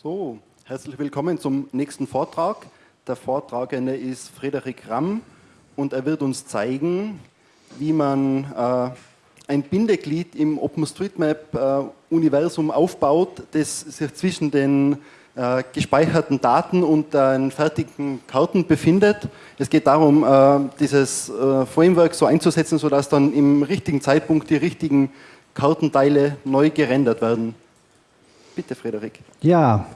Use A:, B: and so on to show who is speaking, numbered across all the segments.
A: So, herzlich willkommen zum nächsten Vortrag. Der Vortragende ist Frederik Ramm und er wird uns zeigen, wie man äh, ein Bindeglied im OpenStreetMap-Universum äh, aufbaut, das sich zwischen den äh, gespeicherten Daten und den fertigen Karten befindet. Es geht darum, äh, dieses äh, Framework so einzusetzen, sodass dann im richtigen Zeitpunkt die richtigen Kartenteile neu gerendert werden. Bitte, Frederik.
B: Ja,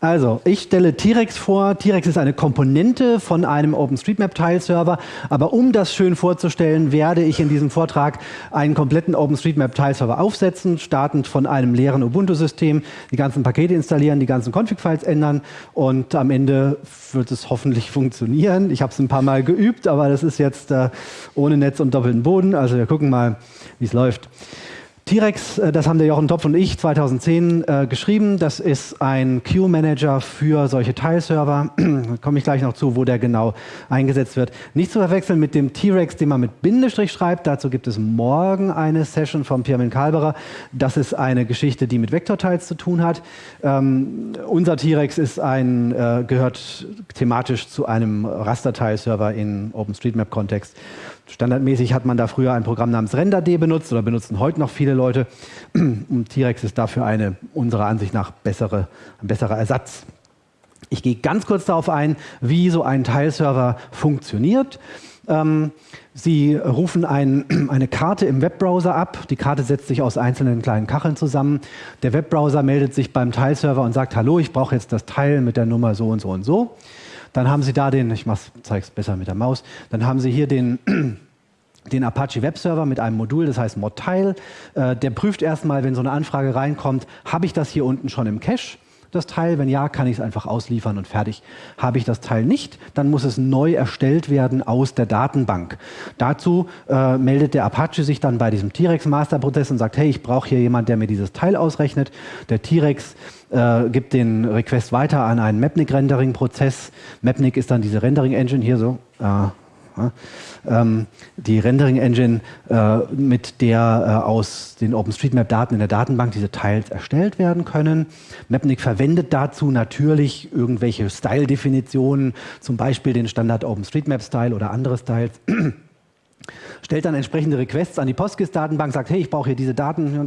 B: also ich stelle T-Rex vor. T-Rex ist eine Komponente von einem OpenStreetMap-Teilserver. Aber um das schön vorzustellen, werde ich in diesem Vortrag einen kompletten OpenStreetMap-Teilserver aufsetzen, startend von einem leeren Ubuntu-System, die ganzen Pakete installieren, die ganzen Config-Files ändern und am Ende wird es hoffentlich funktionieren. Ich habe es ein paar Mal geübt, aber das ist jetzt äh, ohne Netz und doppelten Boden. Also wir gucken mal, wie es läuft. T-Rex, äh, das haben der Jochen Topf und ich 2010 äh, geschrieben. Das ist ein Queue-Manager für solche Teilserver. komme ich gleich noch zu, wo der genau eingesetzt wird. Nicht zu verwechseln mit dem T-Rex, den man mit Bindestrich schreibt. Dazu gibt es morgen eine Session von Pirmin Kalberer. Das ist eine Geschichte, die mit Vektorteils zu tun hat. Ähm, unser T-Rex ist ein, äh, gehört thematisch zu einem Rasterteilserver in OpenStreetMap-Kontext. Standardmäßig hat man da früher ein Programm namens RenderD benutzt oder benutzen heute noch viele Leute. Und T-Rex ist dafür eine unserer Ansicht nach bessere, ein besserer Ersatz. Ich gehe ganz kurz darauf ein, wie so ein Teilserver funktioniert. Ähm, Sie rufen ein, eine Karte im Webbrowser ab. Die Karte setzt sich aus einzelnen kleinen Kacheln zusammen. Der Webbrowser meldet sich beim Teilserver und sagt, hallo, ich brauche jetzt das Teil mit der Nummer so und so und so. Dann haben Sie da den, ich zeige es besser mit der Maus, dann haben Sie hier den, den Apache Web Server mit einem Modul, das heißt Modtile. Äh, der prüft erstmal, wenn so eine Anfrage reinkommt, habe ich das hier unten schon im Cache? das Teil? Wenn ja, kann ich es einfach ausliefern und fertig. Habe ich das Teil nicht, dann muss es neu erstellt werden aus der Datenbank. Dazu äh, meldet der Apache sich dann bei diesem T-Rex Masterprozess und sagt, hey, ich brauche hier jemand, der mir dieses Teil ausrechnet. Der T-Rex äh, gibt den Request weiter an einen Mapnik-Rendering-Prozess. Mapnik ist dann diese Rendering-Engine hier so. Äh, ähm, die Rendering-Engine, äh, mit der äh, aus den OpenStreetMap-Daten in der Datenbank diese Teils erstellt werden können. Mapnik verwendet dazu natürlich irgendwelche Style-Definitionen, zum Beispiel den Standard OpenStreetMap-Style oder andere Styles stellt dann entsprechende Requests an die PostGIS-Datenbank, sagt, hey, ich brauche hier diese Daten,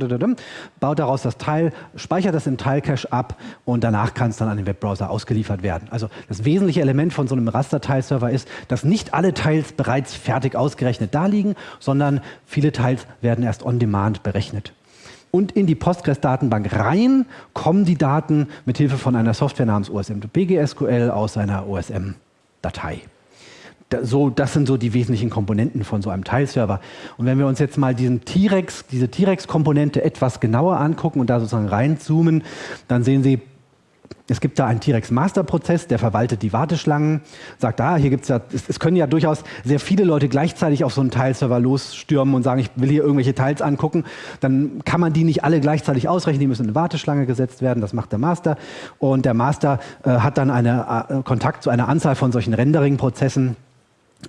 B: baut daraus das Teil, speichert das im Teilcache ab und danach kann es dann an den Webbrowser ausgeliefert werden. Also das wesentliche Element von so einem Raster-Teilserver ist, dass nicht alle Teils bereits fertig ausgerechnet da liegen, sondern viele Teils werden erst on-demand berechnet. Und in die Postgres-Datenbank rein kommen die Daten mit Hilfe von einer Software namens OSM2PGSQL aus einer OSM-Datei so, das sind so die wesentlichen Komponenten von so einem Teilserver. Und wenn wir uns jetzt mal diesen T-Rex, diese T-Rex-Komponente etwas genauer angucken und da sozusagen reinzoomen, dann sehen Sie, es gibt da einen T-Rex-Master-Prozess, der verwaltet die Warteschlangen, sagt, ah, hier gibt es ja, es, können ja durchaus sehr viele Leute gleichzeitig auf so einen Teilserver losstürmen und sagen, ich will hier irgendwelche Teils angucken. Dann kann man die nicht alle gleichzeitig ausrechnen, die müssen in eine Warteschlange gesetzt werden, das macht der Master. Und der Master äh, hat dann eine, äh, Kontakt zu einer Anzahl von solchen Rendering-Prozessen,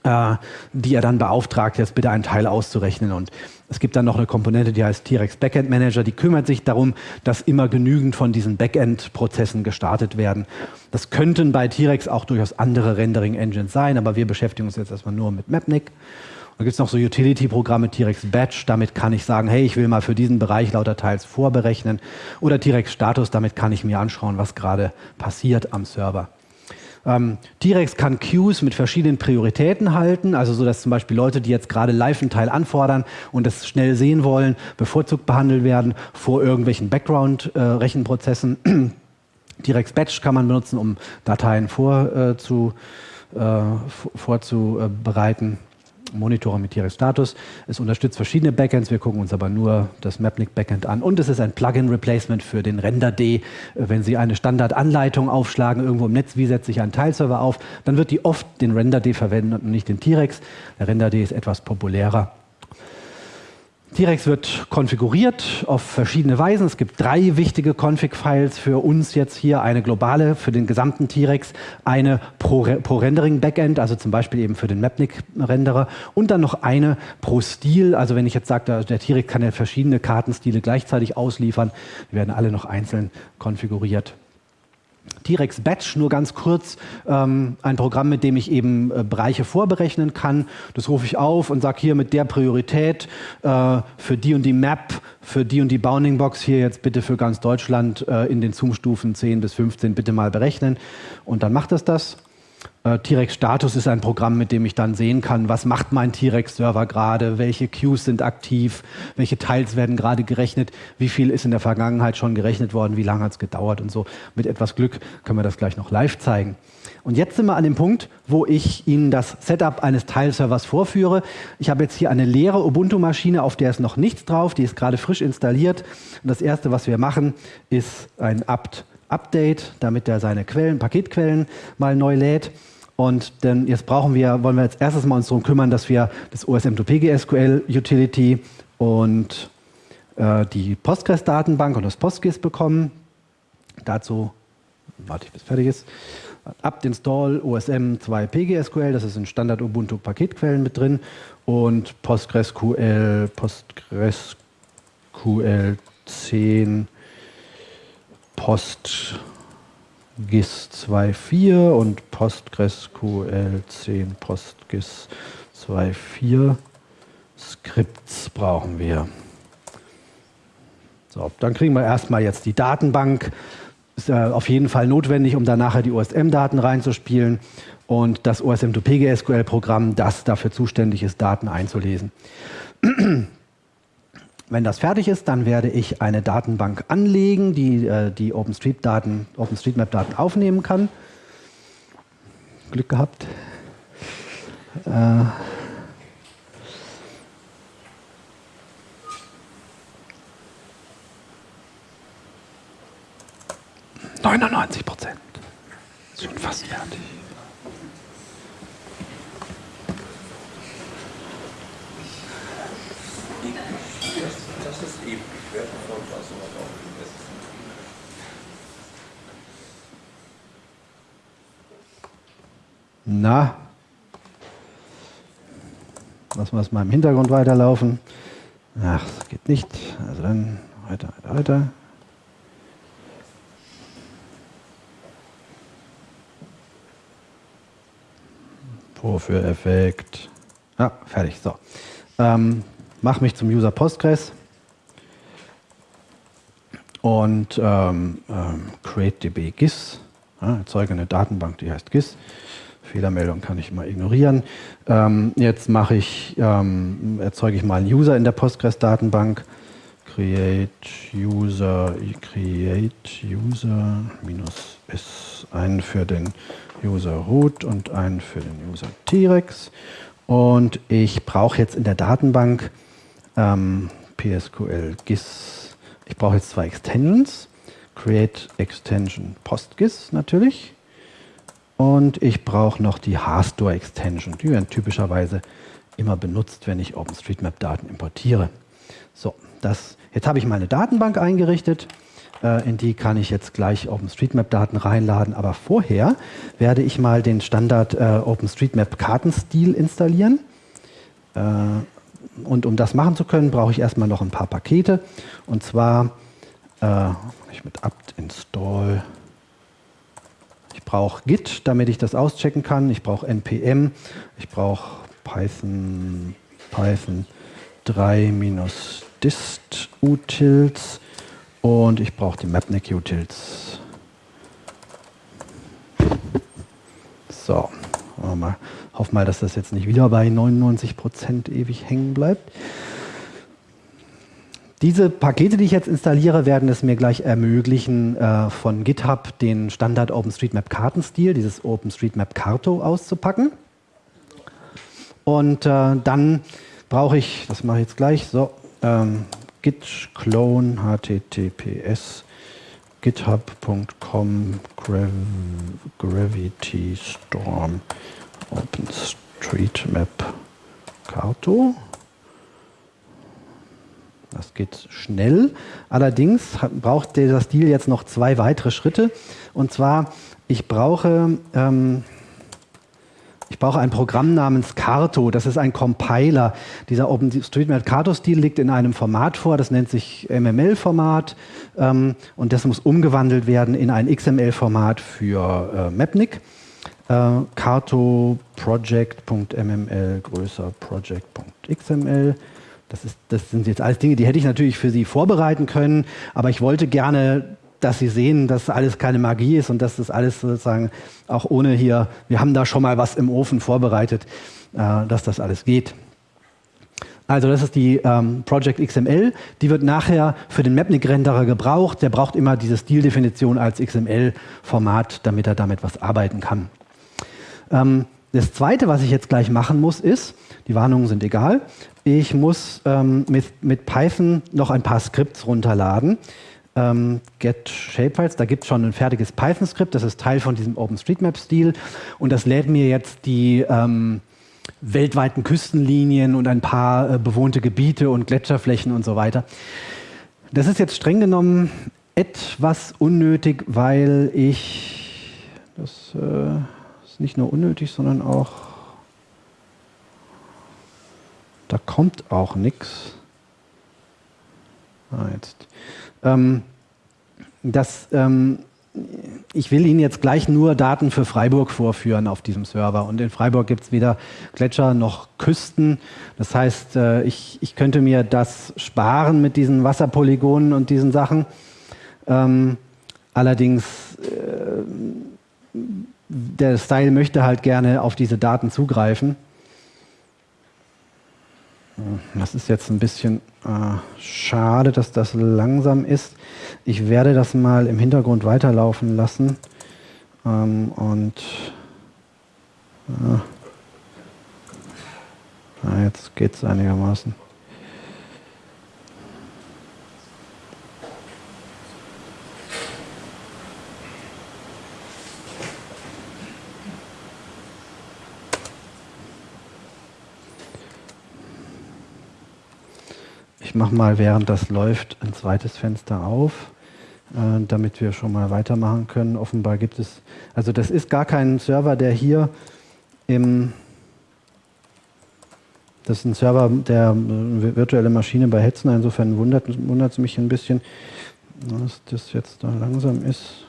B: die er dann beauftragt, jetzt bitte einen Teil auszurechnen. Und es gibt dann noch eine Komponente, die heißt T-Rex Backend Manager, die kümmert sich darum, dass immer genügend von diesen Backend-Prozessen gestartet werden. Das könnten bei T-Rex auch durchaus andere Rendering-Engines sein, aber wir beschäftigen uns jetzt erstmal nur mit Mapnik. Da gibt es noch so Utility-Programme, T-Rex Batch, damit kann ich sagen, hey, ich will mal für diesen Bereich lauter Teils vorberechnen. Oder T-Rex Status, damit kann ich mir anschauen, was gerade passiert am Server. Ähm, T-Rex kann Queues mit verschiedenen Prioritäten halten, also so, dass zum Beispiel Leute, die jetzt gerade live einen Teil anfordern und das schnell sehen wollen, bevorzugt behandelt werden vor irgendwelchen Background-Rechenprozessen. Äh, T-Rex Batch kann man benutzen, um Dateien vorzubereiten. Äh, vorzubereiten. Monitoren mit Status. Es unterstützt verschiedene Backends, wir gucken uns aber nur das Mapnik Backend an. Und es ist ein Plugin-Replacement für den Render-D. Wenn Sie eine Standardanleitung aufschlagen, irgendwo im Netz, wie setze ich einen Teilserver auf, dann wird die oft den Render-D verwenden und nicht den T-Rex. Der Render-D ist etwas populärer. T-Rex wird konfiguriert auf verschiedene Weisen. Es gibt drei wichtige Config-Files für uns jetzt hier. Eine globale für den gesamten T-Rex, eine pro, pro Rendering-Backend, also zum Beispiel eben für den Mapnik-Renderer und dann noch eine pro Stil. Also wenn ich jetzt sage, der T-Rex kann ja verschiedene Kartenstile gleichzeitig ausliefern, die werden alle noch einzeln konfiguriert. T-Rex Batch, nur ganz kurz, ähm, ein Programm, mit dem ich eben äh, Bereiche vorberechnen kann. Das rufe ich auf und sage hier mit der Priorität äh, für die und die Map, für die und die Bounding Box hier jetzt bitte für ganz Deutschland äh, in den Zoom-Stufen 10 bis 15 bitte mal berechnen. Und dann macht es das. Äh, T-Rex Status ist ein Programm, mit dem ich dann sehen kann, was macht mein T-Rex-Server gerade, welche Queues sind aktiv, welche Teils werden gerade gerechnet, wie viel ist in der Vergangenheit schon gerechnet worden, wie lange hat es gedauert und so. Mit etwas Glück können wir das gleich noch live zeigen. Und jetzt sind wir an dem Punkt, wo ich Ihnen das Setup eines Teilservers vorführe. Ich habe jetzt hier eine leere Ubuntu-Maschine, auf der ist noch nichts drauf, die ist gerade frisch installiert. Und das erste, was wir machen, ist ein apt Update, damit er seine Quellen, Paketquellen mal neu lädt. Und denn jetzt brauchen wir, wollen wir als erstes mal uns darum kümmern, dass wir das OSM2PGSQL Utility und äh, die Postgres-Datenbank und das PostGIS bekommen. Dazu warte ich, bis fertig ist. apt install OSM 2 PGSQL, das ist in Standard Ubuntu Paketquellen mit drin und PostgreSQL, PostgreSQL 10 PostGIS 2.4 und PostgreSQL 10 PostGIS 2.4 Skripts brauchen wir. So, dann kriegen wir erstmal jetzt die Datenbank. Ist äh, auf jeden Fall notwendig, um dann nachher die OSM-Daten reinzuspielen und das OSM2PGSQL-Programm, das dafür zuständig ist, Daten einzulesen. Wenn das fertig ist, dann werde ich eine Datenbank anlegen, die äh, die OpenStreetMap-Daten OpenStreetMap aufnehmen kann. Glück gehabt. Äh, 99 Prozent. Schon fast fertig. Werde von sowas auch Na, lassen wir es mal im Hintergrund weiterlaufen. Ach, das geht nicht. Also dann weiter, weiter, weiter. Vorführeffekt. Ja, fertig. So. Ähm, mach mich zum User Postgres und ähm, ähm, create GIS. Ja, erzeuge eine Datenbank, die heißt GIS. Fehlermeldung kann ich mal ignorieren. Ähm, jetzt mache ich, ähm, erzeuge ich mal einen User in der Postgres-Datenbank. Create User, create User minus S, einen für den User Root und einen für den User T-Rex. Und ich brauche jetzt in der Datenbank ähm, PSQL GIS. Ich brauche jetzt zwei Extensions. Create Extension PostGIS natürlich. Und ich brauche noch die HARSTOR Extension. Die werden typischerweise immer benutzt, wenn ich OpenStreetMap-Daten importiere. So, das, jetzt habe ich meine Datenbank eingerichtet. Äh, in die kann ich jetzt gleich OpenStreetMap-Daten reinladen. Aber vorher werde ich mal den Standard äh, OpenStreetMap-Kartenstil installieren. Äh, und um das machen zu können, brauche ich erstmal noch ein paar Pakete. Und zwar äh, ich mit apt install. Ich brauche Git, damit ich das auschecken kann. Ich brauche npm. Ich brauche Python, Python 3-dist utils und ich brauche die Mapnik Utils. So, mal. Hoff mal, dass das jetzt nicht wieder bei 99% ewig hängen bleibt. Diese Pakete, die ich jetzt installiere, werden es mir gleich ermöglichen, äh, von GitHub den Standard OpenStreetMap Kartenstil, dieses OpenStreetMap Karto, auszupacken. Und äh, dann brauche ich, das mache ich jetzt gleich, so, ähm, git clone https github.com gravity storm OpenStreetMap Karto. Das geht schnell. Allerdings braucht dieser Stil jetzt noch zwei weitere Schritte. Und zwar, ich brauche, ähm, ich brauche ein Programm namens Carto. Das ist ein Compiler. Dieser OpenStreetMap Carto-Stil liegt in einem Format vor, das nennt sich MML-Format. Ähm, und das muss umgewandelt werden in ein XML-Format für äh, Mapnik. Äh, Carto Project.mml größer Project.xml. Das, das sind jetzt alles Dinge, die hätte ich natürlich für Sie vorbereiten können, aber ich wollte gerne dass Sie sehen, dass alles keine Magie ist und dass das alles sozusagen auch ohne hier, wir haben da schon mal was im Ofen vorbereitet, äh, dass das alles geht. Also das ist die ähm, Project XML, die wird nachher für den Mapnik-Renderer gebraucht. Der braucht immer diese Stildefinition als XML-Format, damit er damit was arbeiten kann. Ähm, das Zweite, was ich jetzt gleich machen muss, ist, die Warnungen sind egal, ich muss ähm, mit, mit Python noch ein paar Skripts runterladen ähm, get shapefiles. Da gibt es schon ein fertiges Python-Skript, das ist Teil von diesem OpenStreetMap-Stil und das lädt mir jetzt die ähm, weltweiten Küstenlinien und ein paar äh, bewohnte Gebiete und Gletscherflächen und so weiter. Das ist jetzt streng genommen etwas unnötig, weil ich, das äh, ist nicht nur unnötig, sondern auch, da kommt auch nichts. Ah, jetzt. Ähm, das, ähm, ich will Ihnen jetzt gleich nur Daten für Freiburg vorführen auf diesem Server. Und in Freiburg gibt es weder Gletscher noch Küsten. Das heißt, äh, ich, ich könnte mir das sparen mit diesen Wasserpolygonen und diesen Sachen. Ähm, allerdings, äh, der Style möchte halt gerne auf diese Daten zugreifen. Das ist jetzt ein bisschen äh, schade, dass das langsam ist. Ich werde das mal im Hintergrund weiterlaufen lassen. Ähm, und äh, jetzt geht es einigermaßen. Ich mache mal, während das läuft, ein zweites Fenster auf, äh, damit wir schon mal weitermachen können. Offenbar gibt es, also das ist gar kein Server, der hier im, das ist ein Server der äh, virtuelle Maschine bei Hetzner, insofern wundert, wundert es mich ein bisschen, dass das jetzt da langsam ist.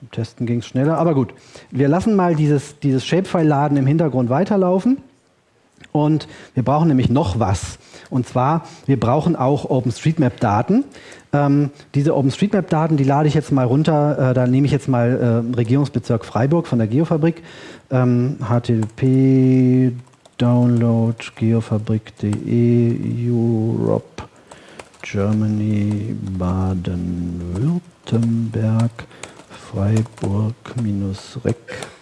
B: Beim Testen ging es schneller, aber gut. Wir lassen mal dieses, dieses Shapefile-Laden im Hintergrund weiterlaufen. Und wir brauchen nämlich noch was. Und zwar, wir brauchen auch OpenStreetMap-Daten. Ähm, diese OpenStreetMap-Daten, die lade ich jetzt mal runter. Äh, da nehme ich jetzt mal äh, Regierungsbezirk Freiburg von der Geofabrik. Ähm, http download geofabrik.de Europe Germany Baden-Württemberg Freiburg minus rec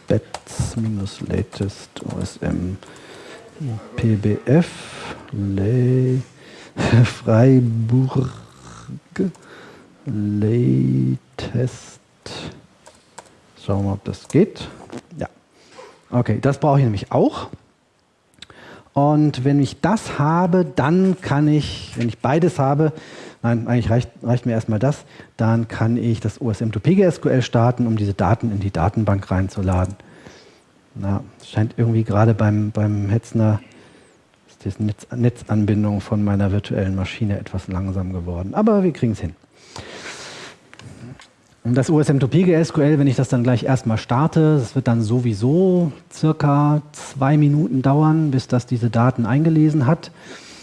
B: bets minus latest OSM PBF, Le Freiburg, Latest. Schauen wir ob das geht. Ja. Okay, das brauche ich nämlich auch. Und wenn ich das habe, dann kann ich, wenn ich beides habe, nein, eigentlich reicht, reicht mir erstmal das, dann kann ich das OSM2PGSQL starten, um diese Daten in die Datenbank reinzuladen. Na, scheint irgendwie gerade beim, beim Hetzner ist die Netz, Netzanbindung von meiner virtuellen Maschine etwas langsam geworden. Aber wir kriegen es hin. Und das OSM2PGSQL, wenn ich das dann gleich erstmal starte, das wird dann sowieso circa zwei Minuten dauern, bis das diese Daten eingelesen hat.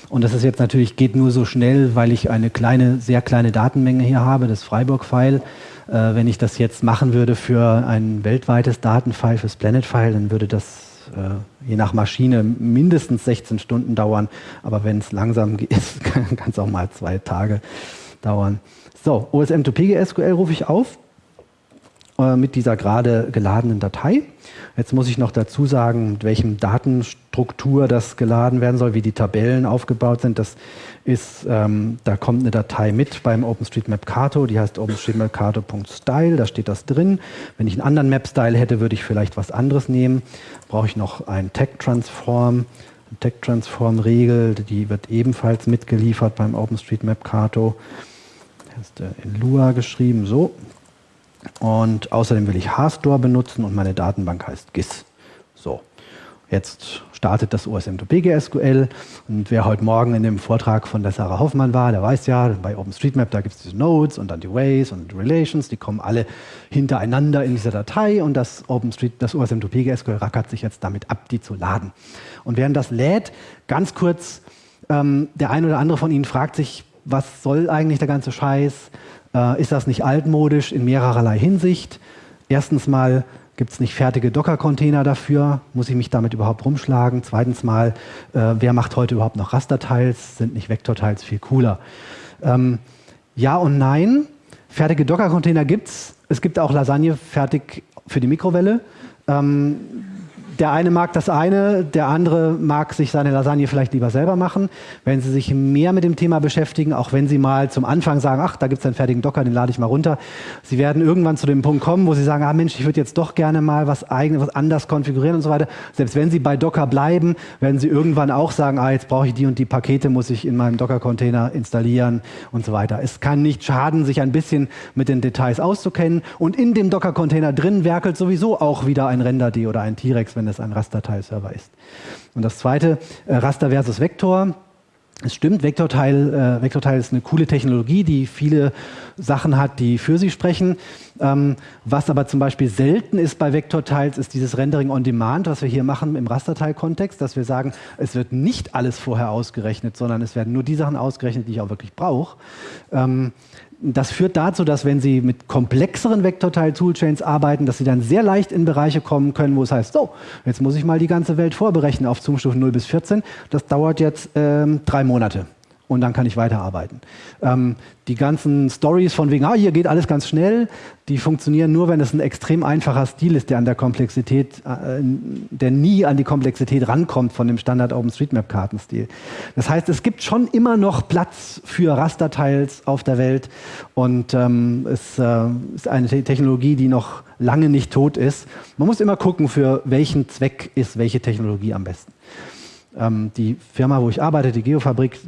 B: Und das ist jetzt natürlich, geht nur so schnell, weil ich eine kleine, sehr kleine Datenmenge hier habe, das Freiburg-File. Äh, wenn ich das jetzt machen würde für ein weltweites Datenfile, fürs Planet-File, dann würde das äh, je nach Maschine mindestens 16 Stunden dauern. Aber wenn es langsam ist, kann es auch mal zwei Tage dauern. So, OSM2PGSQL rufe ich auf äh, mit dieser gerade geladenen Datei. Jetzt muss ich noch dazu sagen, mit welchem Datenstruktur das geladen werden soll, wie die Tabellen aufgebaut sind. Das ist, ähm, da kommt eine Datei mit beim OpenStreetMap Kato, die heißt openstreetmapkato.style, da steht das drin. Wenn ich einen anderen Map-Style hätte, würde ich vielleicht was anderes nehmen. Brauche ich noch ein Tag-Transform, Tag-Transform-Regel, die wird ebenfalls mitgeliefert beim OpenStreetMap Kato. ist in Lua geschrieben, so. Und außerdem will ich HStore benutzen und meine Datenbank heißt GIS. So. Jetzt startet das OSM2PGSQL und wer heute Morgen in dem Vortrag von der Sarah Hoffmann war, der weiß ja, bei OpenStreetMap, da gibt es diese Nodes und dann die Ways und Relations, die kommen alle hintereinander in dieser Datei und das, OpenStreet, das OSM2PGSQL rackert sich jetzt damit ab, die zu laden. Und während das lädt, ganz kurz, ähm, der eine oder andere von Ihnen fragt sich, was soll eigentlich der ganze Scheiß? Äh, ist das nicht altmodisch in mehrererlei Hinsicht? Erstens mal, Gibt es nicht fertige Docker-Container dafür? Muss ich mich damit überhaupt rumschlagen? Zweitens mal, äh, wer macht heute überhaupt noch Raster-Tiles? Sind nicht Vektor-Tiles viel cooler? Ähm, ja und nein. Fertige Docker-Container gibt es. Es gibt auch Lasagne fertig für die Mikrowelle. Ähm, der eine mag das eine, der andere mag sich seine Lasagne vielleicht lieber selber machen. Wenn Sie sich mehr mit dem Thema beschäftigen, auch wenn Sie mal zum Anfang sagen, ach, da gibt es einen fertigen Docker, den lade ich mal runter. Sie werden irgendwann zu dem Punkt kommen, wo Sie sagen, ah Mensch, ich würde jetzt doch gerne mal was eigenes, was anders konfigurieren und so weiter. Selbst wenn Sie bei Docker bleiben, werden Sie irgendwann auch sagen, ah, jetzt brauche ich die und die Pakete, muss ich in meinem Docker-Container installieren und so weiter. Es kann nicht schaden, sich ein bisschen mit den Details auszukennen. Und in dem Docker-Container drin werkelt sowieso auch wieder ein Render-D oder ein T-Rex, wenn es ein Rasterteilserver ist. Und das zweite, äh, Raster versus Vektor. Es stimmt, Vektorteil, äh, Vektorteil ist eine coole Technologie, die viele Sachen hat, die für sie sprechen. Ähm, was aber zum Beispiel selten ist bei Vektorteils, ist dieses Rendering on Demand, was wir hier machen im Rasterteil-Kontext, dass wir sagen, es wird nicht alles vorher ausgerechnet, sondern es werden nur die Sachen ausgerechnet, die ich auch wirklich brauche. Ähm, das führt dazu, dass wenn Sie mit komplexeren Vektorteil-Toolchains arbeiten, dass Sie dann sehr leicht in Bereiche kommen können, wo es heißt, so, jetzt muss ich mal die ganze Welt vorberechnen auf Zoom-Stufen 0 bis 14. Das dauert jetzt ähm, drei Monate und dann kann ich weiterarbeiten. Ähm, die ganzen Stories von wegen, ah, hier geht alles ganz schnell, die funktionieren nur, wenn es ein extrem einfacher Stil ist, der an der Komplexität, äh, der nie an die Komplexität rankommt von dem Standard OpenStreetMap-Kartenstil. Das heißt, es gibt schon immer noch Platz für Rasterteils auf der Welt und ähm, es äh, ist eine Technologie, die noch lange nicht tot ist. Man muss immer gucken, für welchen Zweck ist welche Technologie am besten. Ähm, die Firma, wo ich arbeite, die Geofabrik,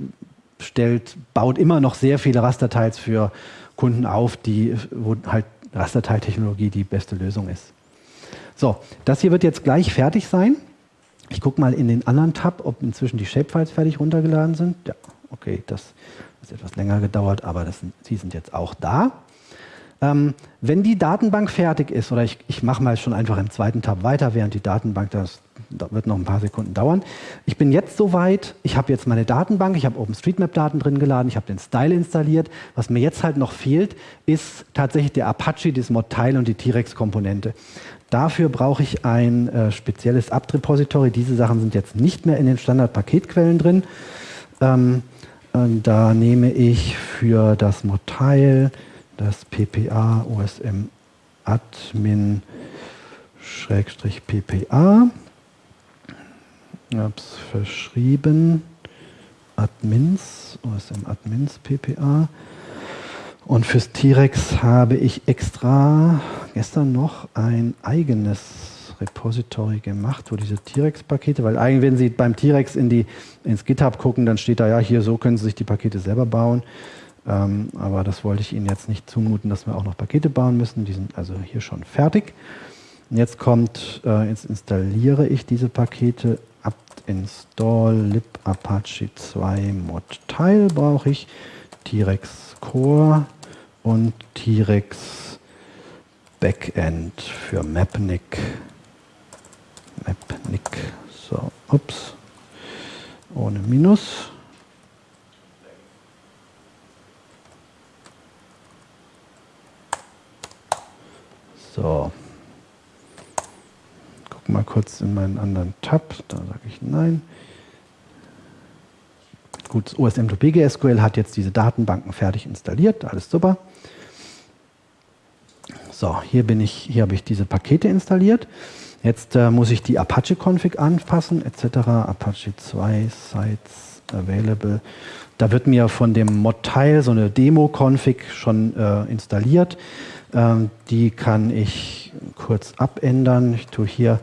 B: stellt, baut immer noch sehr viele Rasterteils für Kunden auf, die, wo halt Rasterteiltechnologie die beste Lösung ist. So, das hier wird jetzt gleich fertig sein. Ich gucke mal in den anderen Tab, ob inzwischen die Shapefiles fertig runtergeladen sind. Ja, okay, das hat etwas länger gedauert, aber das sie sind jetzt auch da. Ähm, wenn die Datenbank fertig ist, oder ich, ich mache mal schon einfach im zweiten Tab weiter, während die Datenbank, das wird noch ein paar Sekunden dauern. Ich bin jetzt soweit, ich habe jetzt meine Datenbank, ich habe OpenStreetMap-Daten drin geladen, ich habe den Style installiert. Was mir jetzt halt noch fehlt, ist tatsächlich der Apache, das Mod-Teil und die T-Rex-Komponente. Dafür brauche ich ein äh, spezielles apt-Repository. Diese Sachen sind jetzt nicht mehr in den Standard-Paketquellen drin. Ähm, da nehme ich für das Mod-Teil das PPA OSM Admin PPA. Habe es verschrieben. Admins, OSM Admins PPA. Und fürs T-Rex habe ich extra gestern noch ein eigenes Repository gemacht, wo diese T-Rex-Pakete, weil eigentlich, wenn Sie beim T-Rex in ins GitHub gucken, dann steht da ja, hier so können Sie sich die Pakete selber bauen. Ähm, aber das wollte ich Ihnen jetzt nicht zumuten, dass wir auch noch Pakete bauen müssen. Die sind also hier schon fertig. Und jetzt kommt, äh, jetzt installiere ich diese Pakete. Apt install lib apache 2 mod teil brauche ich. T-Rex Core und T-Rex Backend für Mapnik. Mapnik. So, ups. Ohne Minus. So. Guck mal kurz in meinen anderen Tab. Da sage ich nein. Gut, OSM2PG SQL hat jetzt diese Datenbanken fertig installiert. Alles super. So, hier bin ich, hier habe ich diese Pakete installiert. Jetzt äh, muss ich die Apache-Config anpassen, etc. Apache 2 Sites Available. Da wird mir von dem Mod-Teil so eine Demo-Config schon äh, installiert. Ähm, die kann ich kurz abändern. Ich tue hier,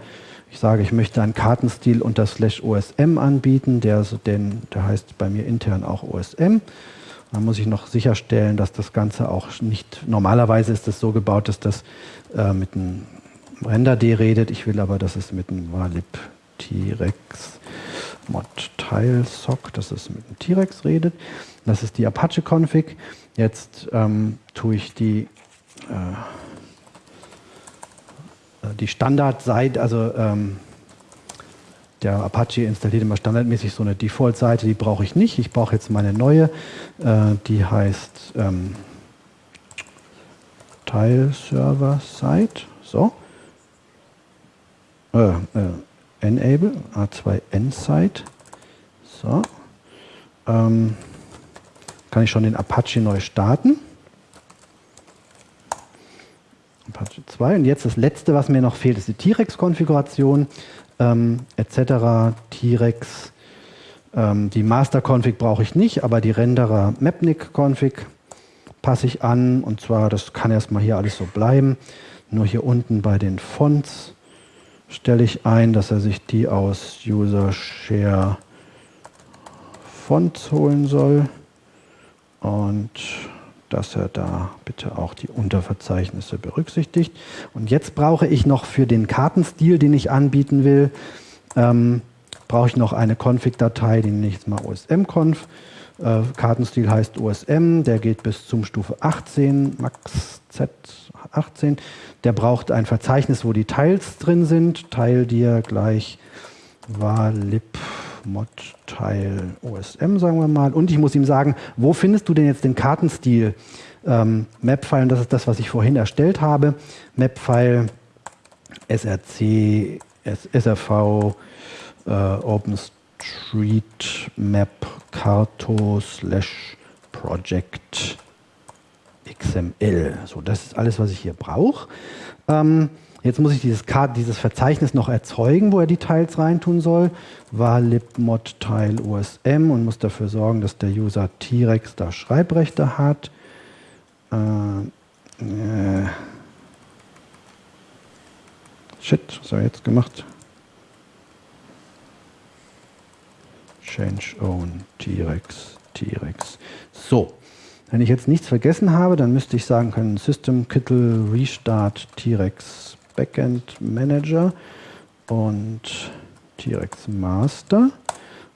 B: ich sage, ich möchte einen Kartenstil unter slash OSM anbieten, der, den, der heißt bei mir intern auch OSM. Dann muss ich noch sicherstellen, dass das Ganze auch nicht, normalerweise ist es so gebaut, dass das äh, mit einem Render-D redet. Ich will aber, dass es mit einem Valib T-Rex mod Tile-Sock, dass es mit dem T-Rex redet. Das ist die Apache-Config. Jetzt ähm, tue ich die, äh, die Standardseite, also ähm, der Apache installiert immer standardmäßig so eine Default-Seite, die brauche ich nicht. Ich brauche jetzt meine neue, äh, die heißt ähm, Tile-Server-Site. So. Äh, äh, Enable, A2N-Site. So. Ähm, kann ich schon den Apache neu starten. Apache 2. Und jetzt das letzte, was mir noch fehlt, ist die T-Rex-Konfiguration ähm, etc. T-Rex. Ähm, die Master-Config brauche ich nicht, aber die Renderer Mapnik-Config passe ich an. Und zwar, das kann erstmal hier alles so bleiben. Nur hier unten bei den Fonts stelle ich ein, dass er sich die aus User Share Fonts holen soll und dass er da bitte auch die Unterverzeichnisse berücksichtigt. Und jetzt brauche ich noch für den Kartenstil, den ich anbieten will, ähm, brauche ich noch eine Config-Datei, die nenne ich jetzt mal osm-conf. Äh, Kartenstil heißt OSM, der geht bis zum Stufe 18, Max Z 18. Der braucht ein Verzeichnis, wo die Teils drin sind. Teil dir gleich war lib mod Teil OSM, sagen wir mal. Und ich muss ihm sagen, wo findest du denn jetzt den Kartenstil? Ähm, Mapfile, und das ist das, was ich vorhin erstellt habe. Mapfile SRC, SRV, äh, OpenStreetMap, Carto slash Project XML. So, das ist alles, was ich hier brauche. Ähm, Jetzt muss ich dieses, dieses, Verzeichnis noch erzeugen, wo er die Teils reintun soll. War libmod Teil USM und muss dafür sorgen, dass der User T-Rex da Schreibrechte hat. Äh, äh. Shit, was hat er jetzt gemacht? Change own T-Rex, T-Rex. So, wenn ich jetzt nichts vergessen habe, dann müsste ich sagen können System Kittel Restart T-Rex Backend Manager und T-Rex Master.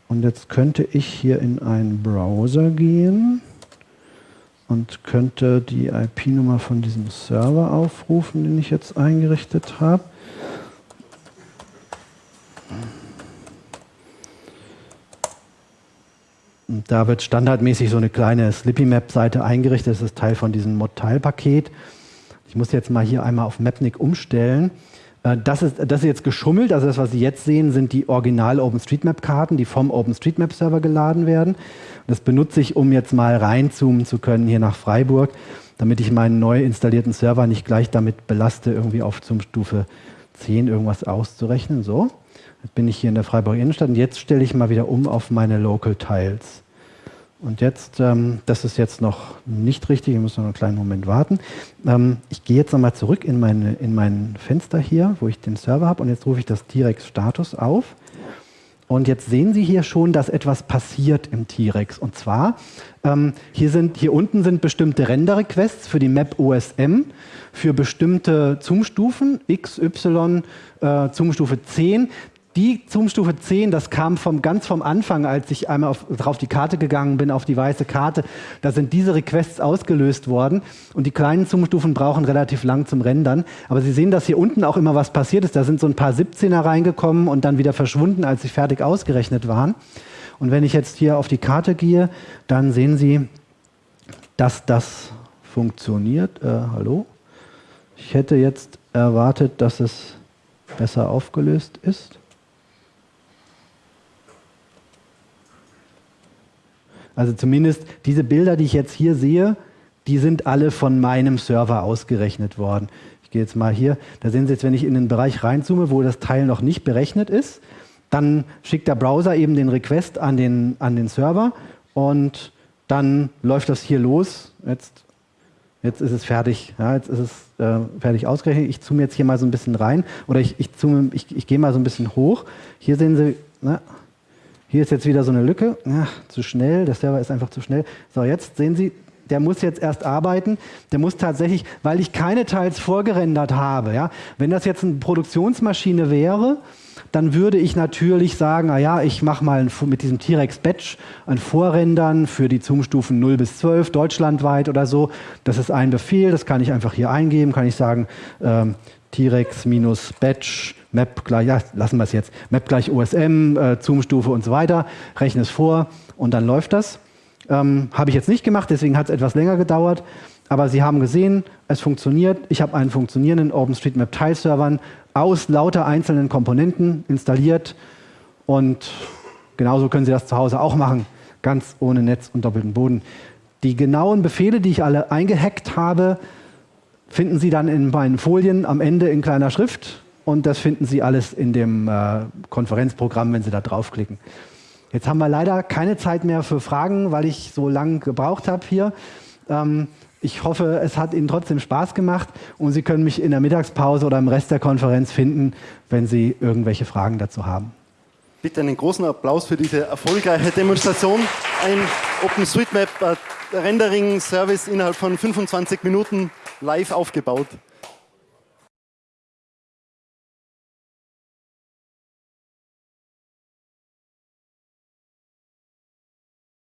B: Und jetzt könnte ich hier in einen Browser gehen und könnte die IP-Nummer von diesem Server aufrufen, den ich jetzt eingerichtet habe. Und da wird standardmäßig so eine kleine Slippy-Map-Seite eingerichtet. Das ist Teil von diesem Mod-Tile-Paket. Ich muss jetzt mal hier einmal auf Mapnik umstellen. Äh, das ist, das ist jetzt geschummelt, also das, was Sie jetzt sehen, sind die original OpenStreetMap-Karten, die vom OpenStreetMap-Server geladen werden. Das benutze ich, um jetzt mal reinzoomen zu können hier nach Freiburg, damit ich meinen neu installierten Server nicht gleich damit belaste, irgendwie auf Zoom-Stufe 10 irgendwas auszurechnen. So, jetzt bin ich hier in der Freiburger Innenstadt und jetzt stelle ich mal wieder um auf meine Local Tiles. Und jetzt, ähm, das ist jetzt noch nicht richtig, ich muss noch einen kleinen Moment warten. Ähm, ich gehe jetzt nochmal zurück in, meine, in mein Fenster hier, wo ich den Server habe und jetzt rufe ich das T-Rex Status auf. Und jetzt sehen Sie hier schon, dass etwas passiert im T-Rex. Und zwar, ähm, hier, sind, hier unten sind bestimmte Render-Requests für die Map OSM, für bestimmte Zoom-Stufen, X, Y, äh, Zoom-Stufe 10. Die Zoom-Stufe 10, das kam vom, ganz vom Anfang, als ich einmal auf, drauf die Karte gegangen bin, auf die weiße Karte. Da sind diese Requests ausgelöst worden. Und die kleinen Zoom-Stufen brauchen relativ lang zum Rendern. Aber Sie sehen, dass hier unten auch immer was passiert ist. Da sind so ein paar 17er reingekommen und dann wieder verschwunden, als sie fertig ausgerechnet waren. Und wenn ich jetzt hier auf die Karte gehe, dann sehen Sie, dass das funktioniert. Äh, hallo? Ich hätte jetzt erwartet, dass es besser aufgelöst ist. Also zumindest diese Bilder, die ich jetzt hier sehe, die sind alle von meinem Server ausgerechnet worden. Ich gehe jetzt mal hier, da sehen Sie jetzt, wenn ich in den Bereich reinzoome, wo das Teil noch nicht berechnet ist, dann schickt der Browser eben den Request an den, an den Server und dann läuft das hier los. Jetzt, jetzt ist es fertig. Ja, jetzt ist es äh, fertig ausgerechnet. Ich zoome jetzt hier mal so ein bisschen rein oder ich, ich, zoome, ich, ich gehe mal so ein bisschen hoch. Hier sehen Sie, na, hier ist jetzt wieder so eine Lücke. Ach, zu schnell, der Server ist einfach zu schnell. So, jetzt sehen Sie, der muss jetzt erst arbeiten. Der muss tatsächlich, weil ich keine Teils vorgerendert habe. Ja? Wenn das jetzt eine Produktionsmaschine wäre, dann würde ich natürlich sagen, naja, ich mache mal mit diesem T-Rex Batch ein Vorrendern für die Zoom-Stufen 0 bis 12 deutschlandweit oder so. Das ist ein Befehl, das kann ich einfach hier eingeben, kann ich sagen, ähm, T-Rex-Batch Map gleich, ja, lassen wir es jetzt, Map gleich OSM, äh, Zoom-Stufe und so weiter, rechne es vor und dann läuft das. Ähm, Habe ich jetzt nicht gemacht, deswegen hat es etwas länger gedauert. Aber Sie haben gesehen, es funktioniert. Ich habe einen funktionierenden OpenStreetMap-Teilservern aus lauter einzelnen Komponenten installiert. Und genauso können Sie das zu Hause auch machen, ganz ohne Netz und doppelten Boden. Die genauen Befehle, die ich alle eingehackt habe, finden Sie dann in meinen Folien am Ende in kleiner Schrift. Und das finden Sie alles in dem äh, Konferenzprogramm, wenn Sie da draufklicken. Jetzt haben wir leider keine Zeit mehr für Fragen, weil ich so lange gebraucht habe hier. Ähm, ich hoffe, es hat Ihnen trotzdem Spaß gemacht und Sie können mich in der Mittagspause oder im Rest der Konferenz finden, wenn Sie irgendwelche Fragen dazu haben.
A: Bitte einen großen Applaus für diese erfolgreiche Demonstration. Ein OpenStreetMap Rendering Service innerhalb von 25 Minuten live aufgebaut.